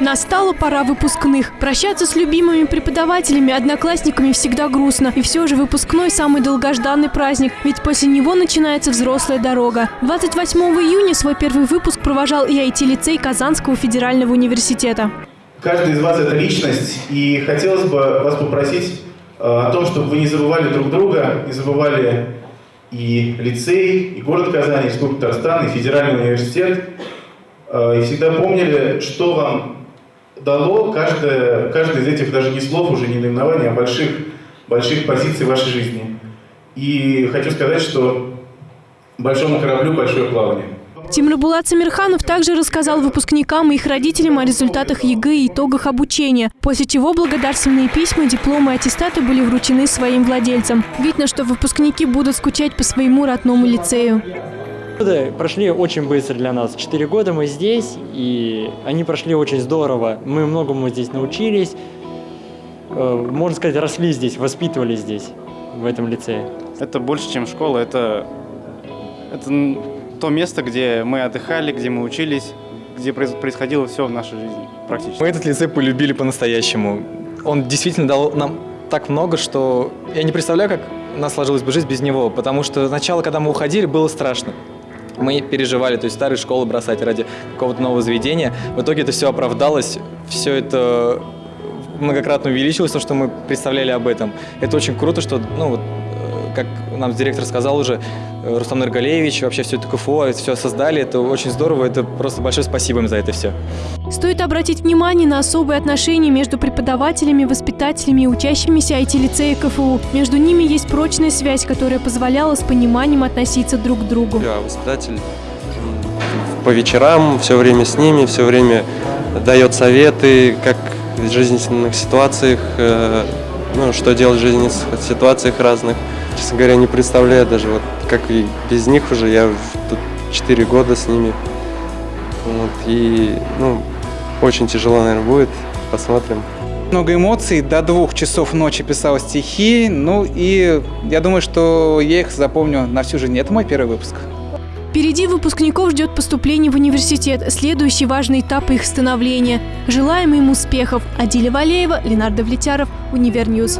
Настала пора выпускных. Прощаться с любимыми преподавателями, одноклассниками всегда грустно. И все же выпускной – самый долгожданный праздник, ведь после него начинается взрослая дорога. 28 июня свой первый выпуск провожал и IT-лицей Казанского федерального университета. Каждый из вас – это личность, и хотелось бы вас попросить э, о том, чтобы вы не забывали друг друга, не забывали и лицей, и город Казань, и Республика Татарстан, и федеральный университет, э, и всегда помнили, что вам дало каждое, каждое из этих даже не слов, уже не наименований, а больших, больших позиций в вашей жизни. И хочу сказать, что большому кораблю большое плавание. Тимирбулат Самерханов также рассказал выпускникам и их родителям о результатах ЕГЭ и итогах обучения, после чего благодарственные письма, дипломы и аттестаты были вручены своим владельцам. Видно, что выпускники будут скучать по своему родному лицею. Годы прошли очень быстро для нас. Четыре года мы здесь, и они прошли очень здорово. Мы многому здесь научились, э, можно сказать, росли здесь, воспитывались здесь, в этом лицее. Это больше, чем школа, это, это то место, где мы отдыхали, где мы учились, где происходило все в нашей жизни практически. Мы этот лицей полюбили по-настоящему. Он действительно дал нам так много, что я не представляю, как у нас сложилась бы жизнь без него, потому что сначала, когда мы уходили, было страшно. Мы переживали, то есть старые школы бросать ради какого-то нового заведения. В итоге это все оправдалось, все это многократно увеличилось, то, что мы представляли об этом. Это очень круто, что, ну, вот, как нам директор сказал уже, Э, Рустам Нургалеевич, вообще все это КФО, это все создали, это очень здорово, это просто большое спасибо им за это все. Стоит обратить внимание на особые отношения между преподавателями, воспитателями и учащимися IT-лицея КФУ. Между ними есть прочная связь, которая позволяла с пониманием относиться друг к другу. Я воспитатель по вечерам, все время с ними, все время дает советы, как в жизненных ситуациях, э, ну, что делать в жизненных ситуациях разных. Честно говоря, не представляю даже, вот как и без них уже, я тут 4 года с ними. Вот, и, ну, очень тяжело, наверное, будет, посмотрим. Много эмоций, до двух часов ночи писал стихи, ну и я думаю, что я их запомню на всю жизнь. Это мой первый выпуск. Впереди выпускников ждет поступление в университет, следующий важный этап их становления. Желаем им успехов. Адиля Валеева, Ленар Давлетьяров, Univer News.